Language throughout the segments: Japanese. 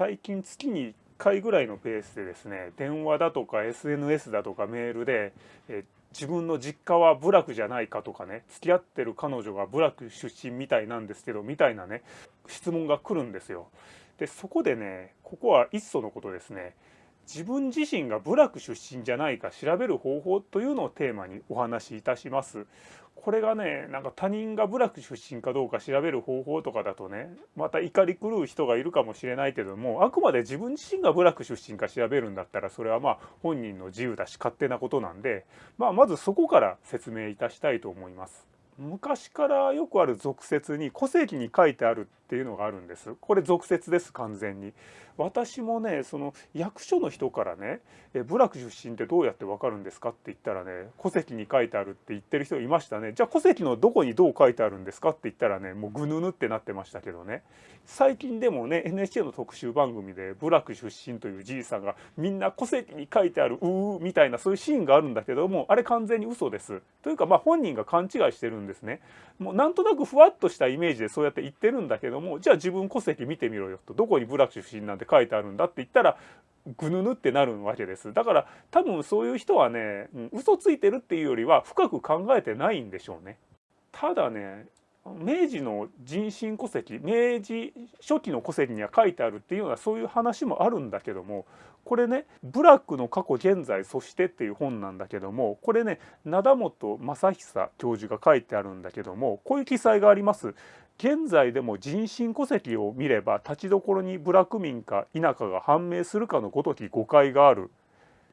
最近月に1回ぐらいのペースでですね電話だとか SNS だとかメールで、え自分の実家は部落じゃないかとかね付き合ってる彼女が部落出身みたいなんですけどみたいなね質問が来るんですよ。でそこでねここはいっそのことですね自分自身が部落出身じゃないか調べる方法というのをテーマにお話しいたします。これがねなんか他人が部落出身かどうか調べる方法とかだとねまた怒り狂う人がいるかもしれないけどもあくまで自分自身が部落出身か調べるんだったらそれはまあ本人の自由だし勝手なことなんで、まあ、まずそこから説明いたしたいと思います。昔からよくある俗説に戸籍に書いてあるっていうのがあるんです。これ俗説です完全に。私もねその役所の人からね「え部落出身ってどうやってわかるんですか?」って言ったらね戸籍に書いてあるって言ってる人いましたね。じゃあ戸籍のどこにどう書いてあるんですかって言ったらねもうぐぬぬってなってましたけどね。最近でもね NHK の特集番組で部落出身というじいさんがみんな戸籍に書いてあるうーみたいなそういうシーンがあるんだけどもあれ完全に嘘です。というかまあ本人が勘違いしてるんですね。もうなんとなくふわっとしたイメージでそうやって言ってるんだけどもじゃあ自分戸籍見てみろよとどこに部落出身なんて書いてあるんだって言ったらぐぬぬってなるわけです。だから多分そういう人はね、嘘ついてるっていうよりは深く考えてないんでしょうね。ただね明治の人身戸籍明治初期の戸籍には書いてあるっていうようなそういう話もあるんだけどもこれね「ブラックの過去現在そして」っていう本なんだけどもこれね灘本正久教授が書いてあるんだけどもこういう記載があります。現在でも人身戸籍を見れば立ちどころに部落民か否かが判明するかのごとき誤解がある。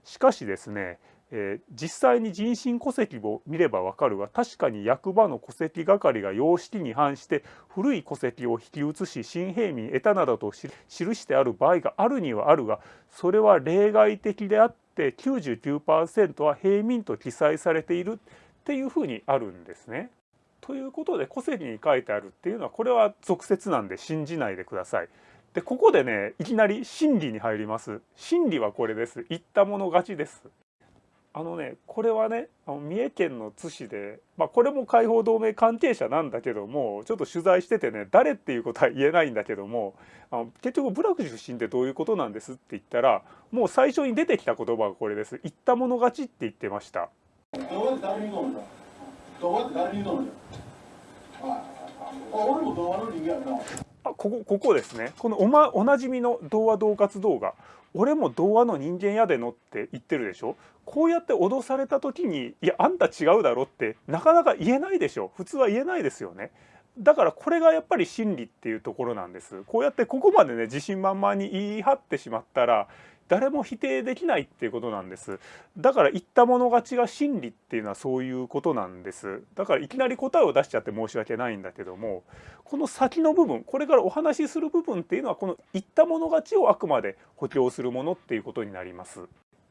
しかしですねえー、実際に人身戸籍を見ればわかるが確かに役場の戸籍係が様式に反して古い戸籍を引き移し新平民得たなどと記してある場合があるにはあるがそれは例外的であって99%は平民と記載されているっていうふうにあるんですね。ということで戸籍に書いてあるっていうのはこれは俗説なんで信じないでください。でここでねいきなり真理に入ります。真理はこれです。言ったもの勝ちです。あのねこれはねあの三重県の津市で、まあ、これも解放同盟関係者なんだけどもちょっと取材しててね誰っていうことは言えないんだけどもあの結局部落出身ってどういうことなんですって言ったらもう最初に出てきた言葉がこれです。言ったもの勝ちって言ってました。ここここですね。このお,、ま、おなじみの童話恫喝動画。俺も童話の人間やでのって言ってるでしょ？こうやって脅された時にいやあんた違うだろってなかなか言えないでしょ。普通は言えないですよね。だからこれがやっぱり真理っていうところなんです。こうやってここまでね自信満々に言い張ってしまったら誰も否定できないっていうことなんですだから言ったもの勝ちが真理っていうのはそういうことなんですだからいきなり答えを出しちゃって申し訳ないんだけどもこの先の部分これからお話しする部分っていうのはこの言ったもの勝ちをあくまで補強するものっていうことになります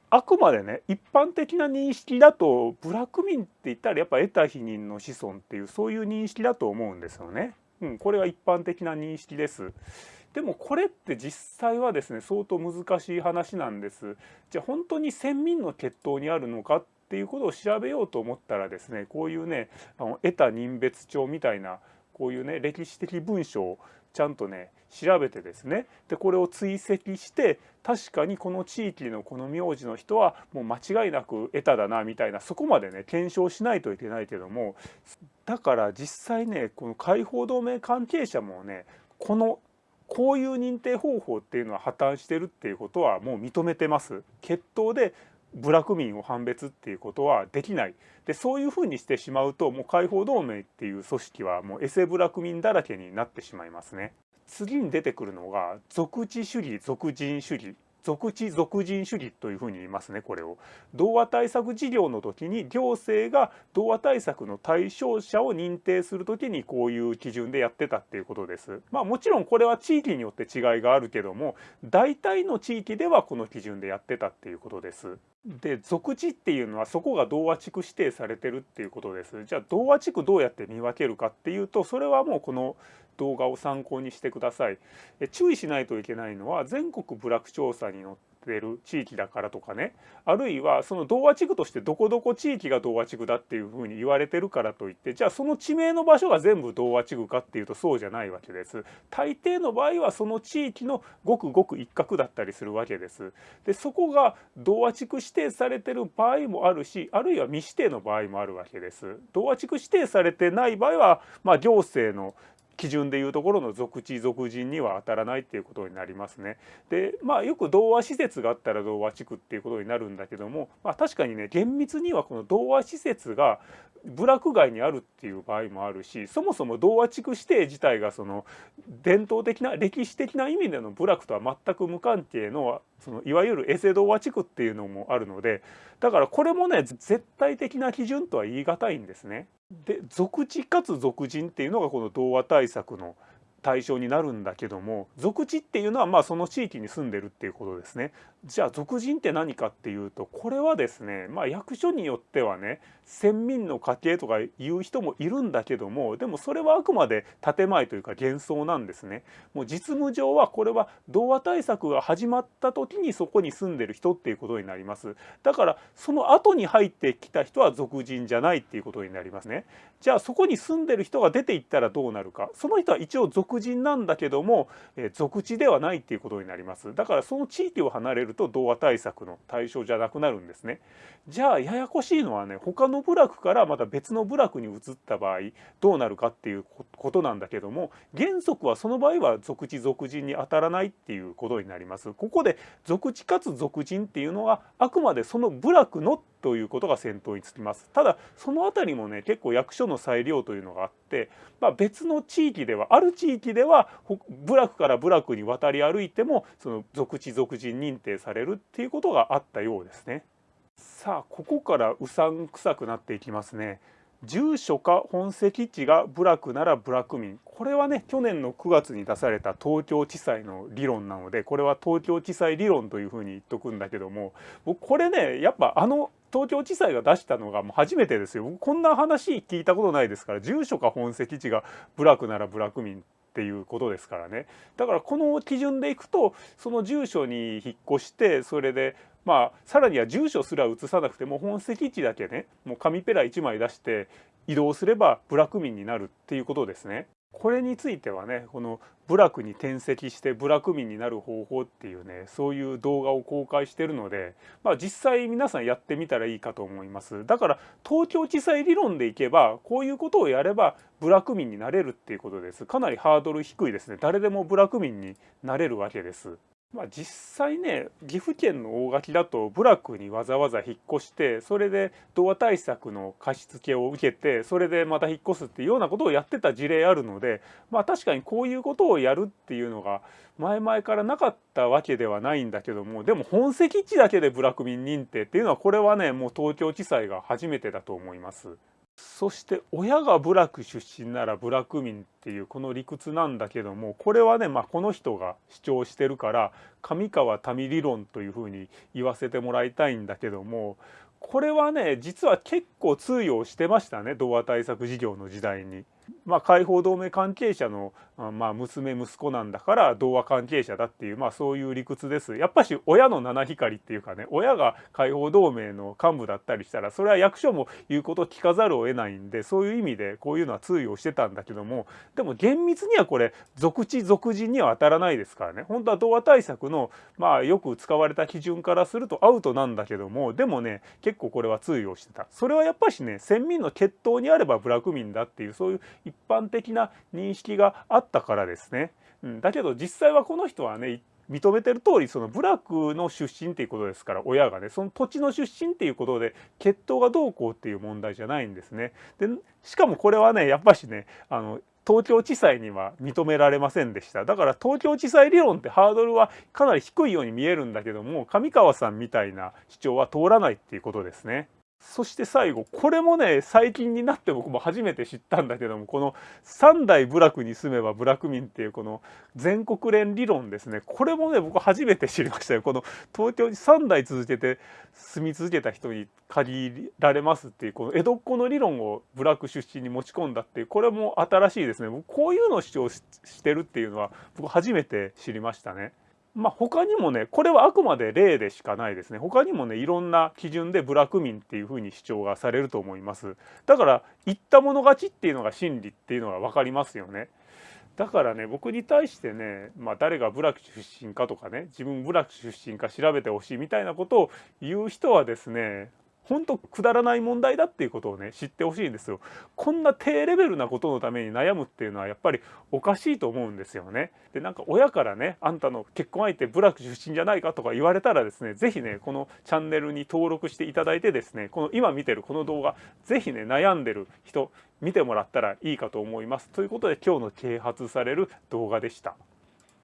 あくまでね一般的な認識だとブラック民って言ったらやっぱ得た否認の子孫っていうそういう認識だと思うんですよね。うん、これは一般的な認識です。でもこれって実際はですね相当難しい話なんです。じゃあ本当に先民の血統にあるのかっていうことを調べようと思ったらですねこういうねあの得た人別帳みたいなこういうね歴史的文書をちゃんとね調べてですねでこれを追跡して確かにこの地域のこの名字の人はもう間違いなく得ただなみたいなそこまでね検証しないといけないけどもだから実際ねこの解放同盟関係者もねこのこういう認定方法っていうのは破綻してるっていうことはもう認めてます。血統で部落民を判別っていうことはできないでそういうふうにしてしまうともう解放同盟っていう組織はもうエセ部落民だらけになってしまいますね。次に出てくるのが属地主義属人主義属地属人主義というふうに言いますねこれを。童話対策事業の時に行政が童話対策の対象者を認定する時にこういう基準でやってたっていうことです。まあもちろんこれは地域によって違いがあるけども大体の地域ではこの基準でやってたっていうことです。で属地っていうのはそこが童話地区指定されてるっていうことです。じゃあ童話地区どうやって見分けるかっていうとそれはもうこの動画を参考にしてください。注意しないといけないのは全国部落調査にってる地域だからとかねあるいはその童話地区としてどこどこ地域が童話地区だっていうふうに言われてるからといってじゃあその地名の場所が全部童話地区かっていうとそうじゃないわけです。大抵の場合はその地域のごくごく一角だったりするわけです。でそこが童話地区指定されてる場合もあるしあるいは未指定の場合もあるわけです。童話地区指定されてない場合は、まあ、行政の基準でいうところの属地属人には当たらないっていうことになりますね。でまあよく童話施設があったら童話地区っていうことになるんだけども、まあ、確かにね厳密にはこの童話施設が部落外にあるっていう場合もあるしそもそも童話地区指定自体がその伝統的な歴史的な意味での部落とは全く無関係のそのいわゆるエセ童話地区っていうのもあるのでだからこれもね絶対的な基準とは言い難いんですね。で属地かつ俗人っていうのがこの童話対策の対象になるんだけども俗地っていうのはまあその地域に住んでるっていうことですね。じゃあ属人って何かっていうとこれはですねまあ役所によってはね先民の家系とか言う人もいるんだけどもでもそれはあくまで建前というか幻想なんですね。もう実務上はこれは童話対策が始まった時にそこに住んでる人っていうことになります。だからその後に入ってきた人は属人じゃないっていうことになりますね。じゃあそこに住んでる人が出ていったらどうなるかその人は一応属人なんだけども、え属地ではないっていうことになります。だからその地域を離れると童話対策の対象じゃなくなるんですね。じゃあややこしいのはね他の部落からまた別の部落に移った場合どうなるかっていうことなんだけども原則はその場合は属地属人に当たらないっていうことになります。ここで属地かつ属人っていうのはあくまでその部落のということが先頭につきます。ただその辺りもね結構役所の裁量というのがあって、まあ、別の地域ではある地域では部落から部落に渡り歩いてもその属地属人認定されるっていうことがあったようですね。さあここからうさんくさくなっていきますね。住所か本籍地が部落なら部落民これはね去年の9月に出された東京地裁の理論なのでこれは東京地裁理論というふうに言っとくんだけども僕これねやっぱあの東京地裁が出したのがもう初めてですよこんな話聞いたことないですから住所か本籍地が部落なら部落民っていうことですからねだからこの基準でいくとその住所に引っ越してそれでまあさらには住所すら移さなくても本籍地だけねもう紙ペラ1枚出して移動すれば部落民になるっていうことですね。これについてはねこの部落に転籍して部落民になる方法っていうねそういう動画を公開してるので、まあ、実際皆さんやってみたらいいかと思います。だから東京地裁理論でいけばこういうことをやれば部落民になれるっていうことです。かなりハードル低いですね。誰でも部落民になれるわけです。まあ、実際ね岐阜県の大垣だと部落にわざわざ引っ越してそれで童話対策の貸し付けを受けてそれでまた引っ越すっていうようなことをやってた事例あるのでまあ確かにこういうことをやるっていうのが前々からなかったわけではないんだけどもでも本籍地だけで部落民認定っていうのはこれはねもう東京地裁が初めてだと思います。そして親が部落出身なら部落民っていうこの理屈なんだけどもこれはね、まあ、この人が主張してるから上川民理論というふうに言わせてもらいたいんだけどもこれはね実は結構通用してましたね童話対策事業の時代に。まあ、解放同盟関係者の、まあ、娘息子なんだから童話関係者だっていう、まあ、そういう理屈です。やっぱし親の七光っていうかね親が解放同盟の幹部だったりしたらそれは役所も言うこと聞かざるを得ないんでそういう意味でこういうのは通用してたんだけどもでも厳密にはこれ属地属人には当たらないですからね本当は童話対策の、まあ、よく使われた基準からするとアウトなんだけどもでもね結構これは通用してた。それはやっぱしね先民の血統にあれば部落民だっていうそういう一般的な認識があったからですね。うん、だけど実際はこの人はね認めてる通りその部落の出身っていうことですから親がねその土地の出身っていうことで血統がどうこうっていう問題じゃないんですね。でしかもこれはねやっぱしねあの東京地裁には認められませんでしただから東京地裁理論ってハードルはかなり低いように見えるんだけども上川さんみたいな主張は通らないっていうことですね。そして最後これもね最近になって僕も初めて知ったんだけどもこの三代部落に住めば部落民っていうこの全国連理論ですね。これもね僕初めて知りましたよ。この東京に3代続けて住み続けた人に限られますっていうこの江戸っ子の理論を部落出身に持ち込んだっていうこれも新しいですね。こういうのを主張してるっていうのは僕初めて知りましたね。まあ、他にもねこれはあくまで例でしかないですね。他にもねいろんな基準で部落民っていうふうに主張がされると思います。だから言った者勝ちっていうのが真理っていうのが分かりますよね。だからね僕に対してね、まあ、誰が部落出身かとかね自分部落出身か調べてほしいみたいなことを言う人はですね本当くだらない問題だっていうことをね知ってほしいんですよ。こんな低レベルなことのために悩むっていうのはやっぱりおかしいと思うんですよね。でなんか親からねあんたの結婚相手部落出身じゃないかとか言われたらですね是非ねこのチャンネルに登録していただいてですねこの今見てるこの動画是非ね悩んでる人見てもらったらいいかと思います。ということで今日の啓発される動画でした。